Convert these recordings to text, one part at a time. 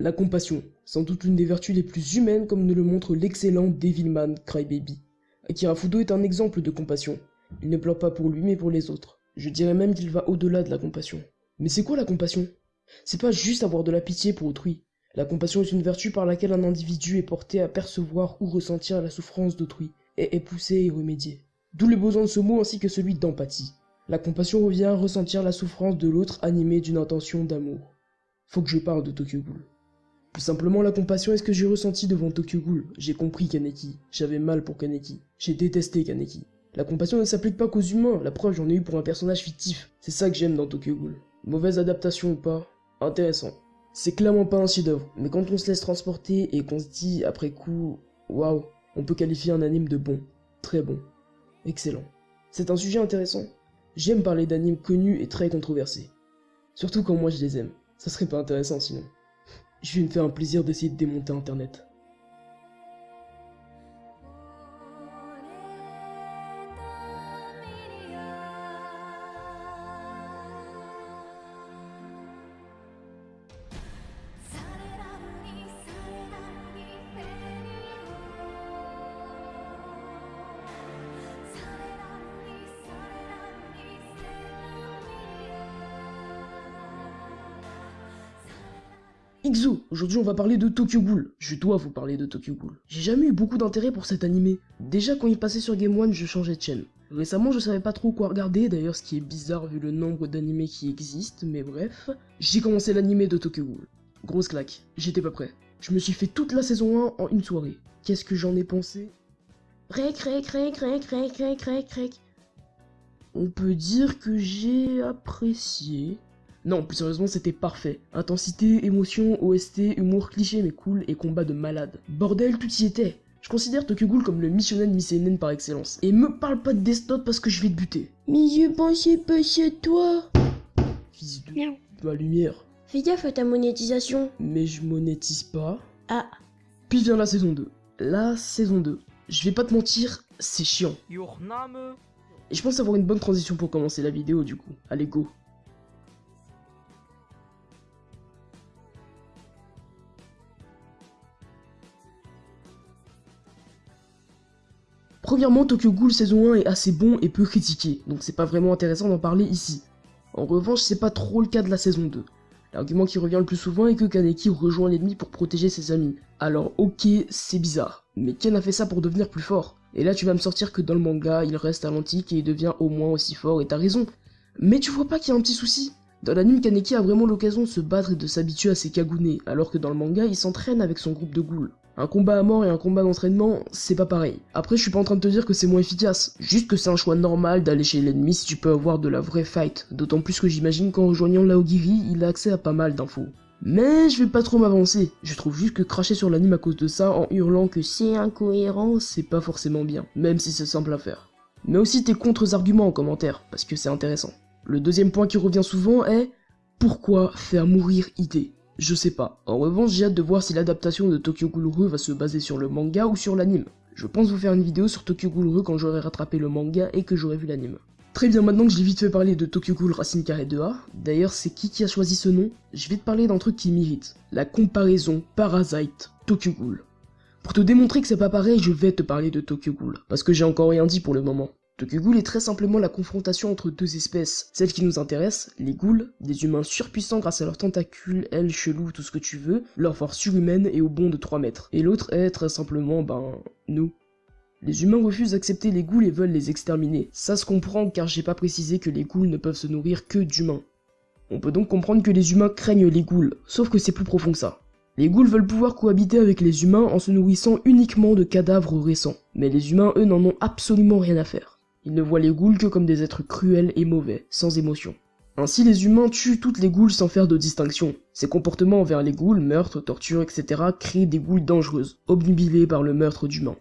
La compassion, sans doute l'une des vertus les plus humaines comme nous le montre l'excellent Devilman Crybaby. Akira Fudo est un exemple de compassion. Il ne pleure pas pour lui mais pour les autres. Je dirais même qu'il va au-delà de la compassion. Mais c'est quoi la compassion? C'est pas juste avoir de la pitié pour autrui. La compassion est une vertu par laquelle un individu est porté à percevoir ou ressentir la souffrance d'autrui, et est poussé à y remédier. D'où le besoin de ce mot ainsi que celui d'empathie. La compassion revient à ressentir la souffrance de l'autre animé d'une intention d'amour. Faut que je parle de Tokyo Ghoul. Plus simplement, la compassion est ce que j'ai ressenti devant Tokyo Ghoul. J'ai compris Kaneki. J'avais mal pour Kaneki. J'ai détesté Kaneki. La compassion ne s'applique pas qu'aux humains, la preuve j'en ai eu pour un personnage fictif. C'est ça que j'aime dans Tokyo Ghoul. Mauvaise adaptation ou pas, intéressant. C'est clairement pas un chef-d'œuvre, mais quand on se laisse transporter et qu'on se dit après coup, waouh, on peut qualifier un anime de bon, très bon, excellent. C'est un sujet intéressant. J'aime parler d'animes connus et très controversés. Surtout quand moi je les aime. Ça serait pas intéressant sinon. Je vais me faire un plaisir d'essayer de démonter internet. Aujourd'hui on va parler de Tokyo Ghoul. Je dois vous parler de Tokyo Ghoul. J'ai jamais eu beaucoup d'intérêt pour cet animé. Déjà quand il passait sur Game One, je changeais de chaîne. Récemment, je savais pas trop quoi regarder, d'ailleurs ce qui est bizarre vu le nombre d'animés qui existent, mais bref. J'ai commencé l'animé de Tokyo Ghoul. Grosse claque, j'étais pas prêt. Je me suis fait toute la saison 1 en une soirée. Qu'est-ce que j'en ai pensé? On peut dire que j'ai apprécié. Non, plus sérieusement, c'était parfait. Intensité, émotion, OST, humour cliché mais cool et combat de malade. Bordel, tout y était. Je considère Tokyo Ghoul comme le missionen Missénen par excellence. Et me parle pas de Death Note parce que je vais te buter. Mais je pensais pas à toi. Fils de Miaou. ma lumière. Fais gaffe à ta monétisation. Mais je monétise pas. Ah, Puis vient la saison 2. La saison 2. Je vais pas te mentir, c'est chiant. Your name Et je pense avoir une bonne transition pour commencer la vidéo du coup. Allez, go. Premièrement, Tokyo Ghoul saison 1 est assez bon et peu critiqué, donc c'est pas vraiment intéressant d'en parler ici. En revanche, c'est pas trop le cas de la saison 2. L'argument qui revient le plus souvent est que Kaneki rejoint l'ennemi pour protéger ses amis. Alors ok, c'est bizarre, mais Ken a fait ça pour devenir plus fort. Et là tu vas me sortir que dans le manga, il reste à l'antique et il devient au moins aussi fort, et t'as raison. Mais tu vois pas qu'il y a un petit souci? Dans l'anime, Kaneki a vraiment l'occasion de se battre et de s'habituer à ses Kagune, alors que dans le manga, il s'entraîne avec son groupe de ghouls. Un combat à mort et un combat d'entraînement, c'est pas pareil. Après, je suis pas en train de te dire que c'est moins efficace, juste que c'est un choix normal d'aller chez l'ennemi si tu peux avoir de la vraie fight, d'autant plus que j'imagine qu'en rejoignant Laogiri, il a accès à pas mal d'infos. Mais je vais pas trop m'avancer, je trouve juste que cracher sur l'anime à cause de ça en hurlant que c'est incohérent, c'est pas forcément bien, même si c'est simple à faire. Mais aussi tes contre-arguments en commentaire, parce que c'est intéressant. Le deuxième point qui revient souvent est pourquoi faire mourir ID Je sais pas. En revanche, j'ai hâte de voir si l'adaptation de Tokyo Ghoul va se baser sur le manga ou sur l'anime. Je pense vous faire une vidéo sur Tokyo Ghoul quand j'aurai rattrapé le manga et que j'aurai vu l'anime. Très bien, maintenant que j'ai vite fait parler de Tokyo Ghoul Racine Carré 2A, d'ailleurs c'est qui qui a choisi ce nom? Je vais te parler d'un truc qui m'irrite. La comparaison Parasite Tokyo Ghoul. Pour te démontrer que c'est pas pareil, je vais te parler de Tokyo Ghoul, parce que j'ai encore rien dit pour le moment. Tokyo Ghoul est très simplement la confrontation entre deux espèces. Celle qui nous intéresse, les ghouls, des humains surpuissants grâce à leurs tentacules, ailes, chelous, tout ce que tu veux, leur force surhumaine et au bond de 3 mètres. Et l'autre est très simplement, ben, nous. Les humains refusent d'accepter les ghouls et veulent les exterminer. Ça se comprend car j'ai pas précisé que les ghouls ne peuvent se nourrir que d'humains. On peut donc comprendre que les humains craignent les ghouls, sauf que c'est plus profond que ça. Les ghouls veulent pouvoir cohabiter avec les humains en se nourrissant uniquement de cadavres récents, mais les humains eux n'en ont absolument rien à faire. Ils ne voient les ghouls que comme des êtres cruels et mauvais, sans émotion. Ainsi les humains tuent toutes les ghouls sans faire de distinction. Ces comportements envers les ghouls, meurtres, tortures, etc. créent des ghouls dangereuses, obnubilées par le meurtre d'humains.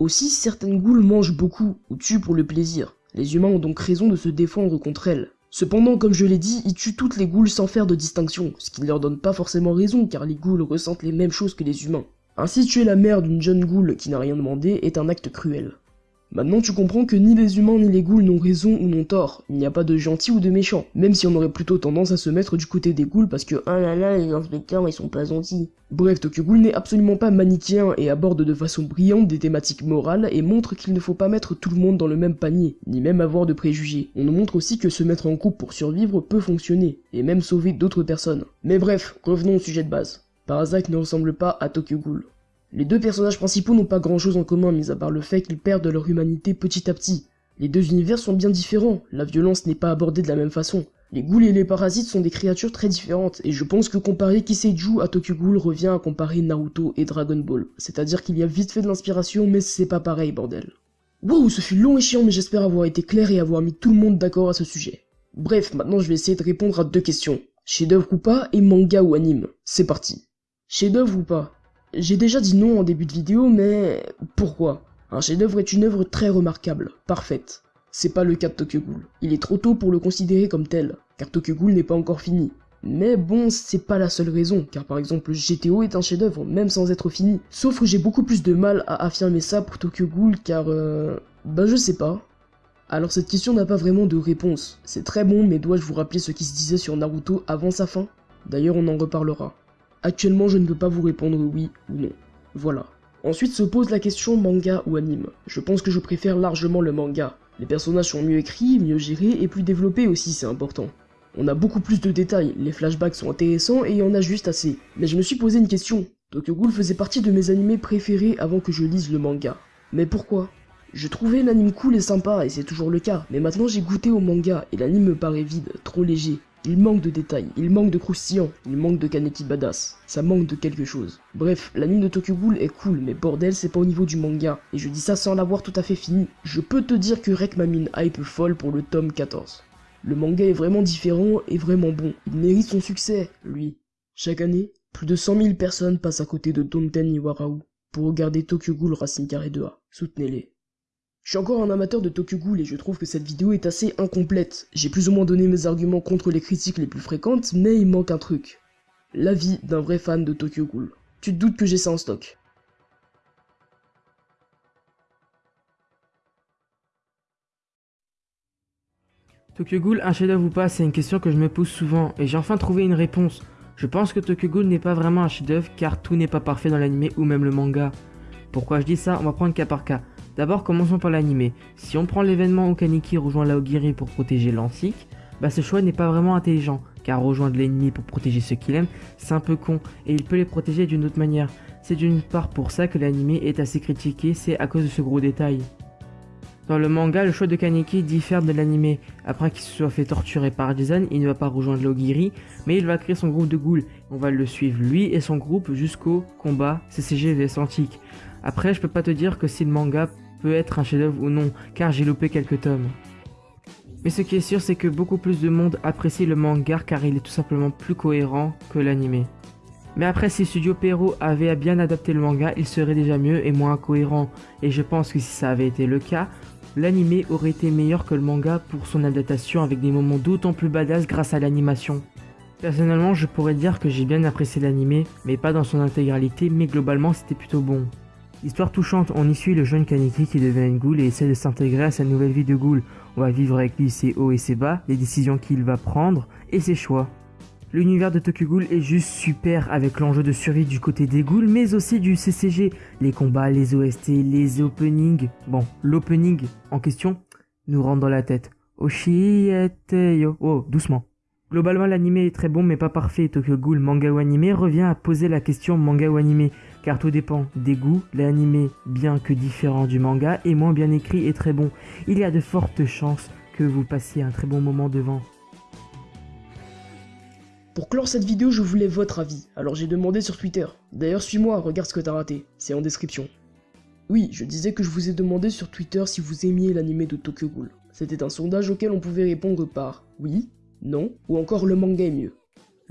Aussi, certaines ghouls mangent beaucoup, ou tuent pour le plaisir. Les humains ont donc raison de se défendre contre elles. Cependant, comme je l'ai dit, ils tuent toutes les ghouls sans faire de distinction, ce qui ne leur donne pas forcément raison car les ghouls ressentent les mêmes choses que les humains. Ainsi tuer la mère d'une jeune ghoul qui n'a rien demandé est un acte cruel. Maintenant tu comprends que ni les humains ni les ghouls n'ont raison ou n'ont tort, il n'y a pas de gentils ou de méchants, même si on aurait plutôt tendance à se mettre du côté des ghouls parce que ah là là les inspecteurs ils sont pas gentils. Bref, Tokyo Ghoul n'est absolument pas manichéen et aborde de façon brillante des thématiques morales et montre qu'il ne faut pas mettre tout le monde dans le même panier, ni même avoir de préjugés. On nous montre aussi que se mettre en couple pour survivre peut fonctionner, et même sauver d'autres personnes. Mais bref, revenons au sujet de base. Parasite ne ressemble pas à Tokyo Ghoul. Les deux personnages principaux n'ont pas grand chose en commun, mis à part le fait qu'ils perdent leur humanité petit à petit. Les deux univers sont bien différents, la violence n'est pas abordée de la même façon. Les ghouls et les parasites sont des créatures très différentes, et je pense que comparer Kiseiju à Tokyo Ghoul revient à comparer Naruto et Dragon Ball. C'est-à-dire qu'il y a vite fait de l'inspiration, mais c'est pas pareil, bordel. Wow, ce fut long et chiant, mais j'espère avoir été clair et avoir mis tout le monde d'accord à ce sujet. Bref, maintenant je vais essayer de répondre à deux questions. Chef-d'œuvre ou pas, et manga ou anime. C'est parti. Chef-d'œuvre ou pas? J'ai déjà dit non en début de vidéo, mais pourquoi? Un chef-d'œuvre est une œuvre très remarquable, parfaite. C'est pas le cas de Tokyo Ghoul. Il est trop tôt pour le considérer comme tel, car Tokyo Ghoul n'est pas encore fini. Mais bon, c'est pas la seule raison, car par exemple GTO est un chef-d'œuvre, même sans être fini. Sauf que j'ai beaucoup plus de mal à affirmer ça pour Tokyo Ghoul, car euh... Bah je sais pas. Alors cette question n'a pas vraiment de réponse. C'est très bon, mais dois-je vous rappeler ce qui se disait sur Naruto avant sa fin? D'ailleurs on en reparlera. Actuellement, je ne peux pas vous répondre oui ou non. Voilà. Ensuite se pose la question manga ou anime. Je pense que je préfère largement le manga. Les personnages sont mieux écrits, mieux gérés et plus développés aussi, c'est important. On a beaucoup plus de détails, les flashbacks sont intéressants et il y en a juste assez. Mais je me suis posé une question. Tokyo Ghoul faisait partie de mes animés préférés avant que je lise le manga. Mais pourquoi? Je trouvais l'anime cool et sympa et c'est toujours le cas, mais maintenant j'ai goûté au manga et l'anime me paraît vide, trop léger. Il manque de détails, il manque de croustillant, il manque de Kaneki badass. Ça manque de quelque chose. Bref, l'anime de Tokyo Ghoul est cool, mais bordel, c'est pas au niveau du manga. Et je dis ça sans l'avoir tout à fait fini. Je peux te dire que Rek m'a mis hype folle pour le tome 14. Le manga est vraiment différent et vraiment bon. Il mérite son succès, lui. Chaque année, plus de 100 000 personnes passent à côté de Donten Iwarao pour regarder Tokyo Ghoul Racing Carré 2A. Soutenez-les. Je suis encore un amateur de Tokyo Ghoul et je trouve que cette vidéo est assez incomplète. J'ai plus ou moins donné mes arguments contre les critiques les plus fréquentes, mais il manque un truc. L'avis d'un vrai fan de Tokyo Ghoul. Tu te doutes que j'ai ça en stock. Tokyo Ghoul, un chef-d'œuvre ou pas, c'est une question que je me pose souvent, et j'ai enfin trouvé une réponse. Je pense que Tokyo Ghoul n'est pas vraiment un chef-d'œuvre car tout n'est pas parfait dans l'anime ou même le manga. Pourquoi je dis ça? On va prendre cas par cas. D'abord, commençons par l'animé. Si on prend l'événement où Kaneki rejoint Laogiri pour protéger Lansik, bah ce choix n'est pas vraiment intelligent, car rejoindre l'ennemi pour protéger ceux qu'il aime, c'est un peu con, et il peut les protéger d'une autre manière. C'est d'une part pour ça que l'animé est assez critiqué, c'est à cause de ce gros détail. Dans le manga, le choix de Kaneki diffère de l'animé. Après qu'il se soit fait torturer par Jizan, il ne va pas rejoindre Laogiri, mais il va créer son groupe de ghouls. On va le suivre lui et son groupe jusqu'au combat CCG vs Antique. Après, je peux pas te dire que si le manga peut être un chef-d'œuvre ou non, car j'ai loupé quelques tomes. Mais ce qui est sûr, c'est que beaucoup plus de monde apprécie le manga car il est tout simplement plus cohérent que l'anime. Mais après, si Studio Pero avait bien adapté le manga, il serait déjà mieux et moins cohérent. Et je pense que si ça avait été le cas, l'anime aurait été meilleur que le manga pour son adaptation avec des moments d'autant plus badass grâce à l'animation. Personnellement, je pourrais dire que j'ai bien apprécié l'anime, mais pas dans son intégralité, mais globalement c'était plutôt bon. Histoire touchante, on y suit le jeune Kaneki qui devient une ghoul et essaie de s'intégrer à sa nouvelle vie de ghoul. On va vivre avec lui ses hauts et ses bas, les décisions qu'il va prendre et ses choix. L'univers de Tokyo Ghoul est juste super avec l'enjeu de survie du côté des ghouls mais aussi du CCG, les combats, les OST, les openings. Bon, l'opening en question nous rentre dans la tête. Oshiete yo. Oh, doucement. Globalement, l'anime est très bon mais pas parfait. Tokyo Ghoul manga ou anime revient à poser la question manga ou anime, car tout dépend des goûts. L'anime, bien que différent du manga, est moins bien écrit et très bon. Il y a de fortes chances que vous passiez un très bon moment devant. Pour clore cette vidéo, je voulais votre avis, alors j'ai demandé sur Twitter. D'ailleurs, suis-moi, regarde ce que t'as raté, c'est en description. Oui, je disais que je vous ai demandé sur Twitter si vous aimiez l'anime de Tokyo Ghoul. C'était un sondage auquel on pouvait répondre par oui, non, ou encore le manga est mieux.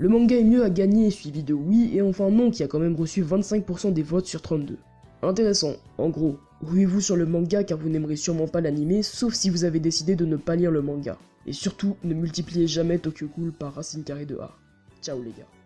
Le manga est mieux à gagner, suivi de oui, et enfin non qui a quand même reçu 25% des votes sur 32. Intéressant, en gros, ruez-vous sur le manga car vous n'aimerez sûrement pas l'anime, sauf si vous avez décidé de ne pas lire le manga. Et surtout, ne multipliez jamais Tokyo Ghoul par Racine Carré de A. Ciao les gars.